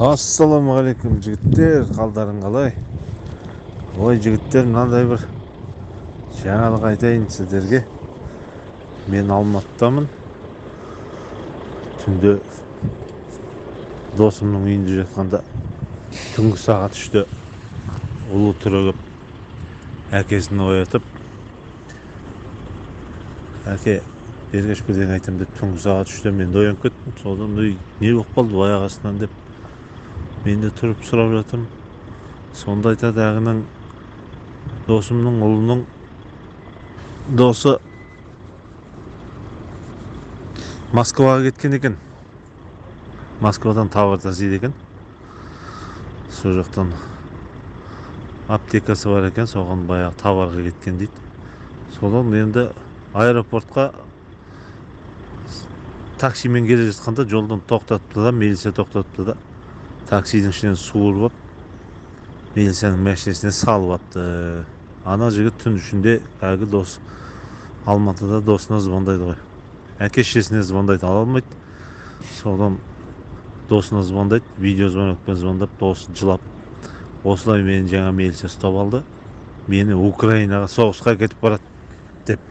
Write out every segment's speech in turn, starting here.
ассалаумағалейкум жігіттер. Қалдарың қалай? Ой жігіттер мынандай бір жаңалық айтайын сіздерге. Мен алматыдамын. Түнде досымның үйінде жатқанда түнгі сағат үште ұлы түрегеп әкесін оятып әке ергеш бірдеңе айтамын деп түнгі сағат үште мен де оянып кеттім. Содан үй не болып қалды? Аяқ астынан деп мен де тұрып сұрап жатырмын сонда айтады ағының досымның ұлының досы москваға кеткен екен москвадан товар тасиды екен сол жақтан аптекасы бар екен соған баяғы товарға кеткен дейді содан енді аэропортқа таксимен келе жатқанда жолдан тоқтатты да милиция тоқтатты да таксидің ішінен суырып алып милицияның машинасына салып алыпты ана жігіт түн ішінде әлгі дос алматыда досына звондайды ғой әке шешесіне звондайды ала алмайды содан досына звондайды видеозвонокпен звондап досы жылап осылай мені жаңа милиция ұстап алды мені украинаға соғысқа кетіп барады деп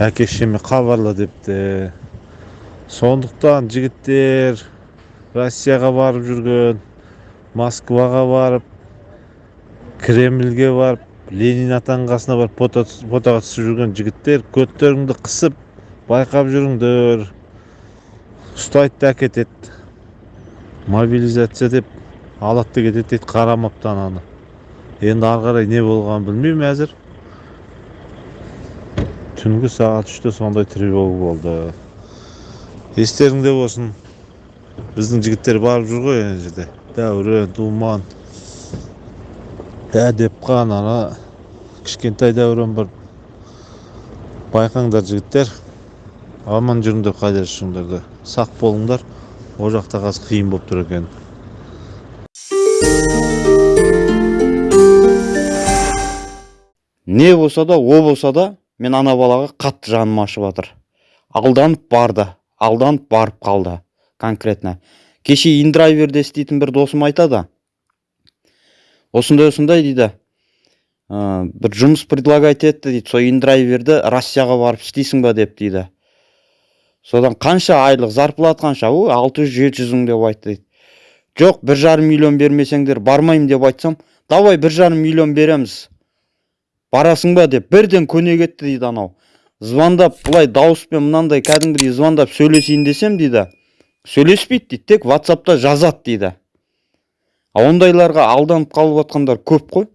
әке шешеме хабарла депті сондықтан жігіттер россияға барып жүрген москваға барып кремльге барып ленин атаның қасына барып фотоға түсіп жүрген жігіттер көттеріңді қысып байқап жүріңдер ұстайды да әкетеді мобилизация деп алады да кетеді дейді қарамапты ананы енді ары қарай не болғанын білмеймін әзір түнгі сағат үште сондай тревога болды естеріңде болсын біздің жігіттер барып жүр ғой ана жерде. Дәурен думан. Әдепқан ана. Кішкентай дәурен бар. Байқаңдар жігіттер. Аман жүріңдер қайда жүрсеңдер де сақ болыңдар. Ол жақта қазір қиын болып тұр екен. Не болса да о болса да мен ана балаға қатты жаным ашып жатыр. Алданып барды. Алданып барып қалды. Конкретно. Кеше индрайверде істейтін бір досым айтады. Осындай осындай дейді. Ә, бір жұмыс предлагать етті дейді. Сол индрайверді россияға барып істейсің ба деп дейді. Содан қанша айлық зарплата қанша? Ой алты жүз жеті жүз мың деп айтты дейді. Жоқ бір жарым миллион бермесеңдер бармаймын деп айтсам давай бір жарым миллион береміз. Барасың ба деп бірден көне кетті дейді анау. Звондап былай дауыспен мынандай кәдімгідей звондап сөйлесейін десем дейді. Сөйлеспейді дейді тек ватсапта жазады дейді. А ондайларға алданып қалып жатқандар көп қой.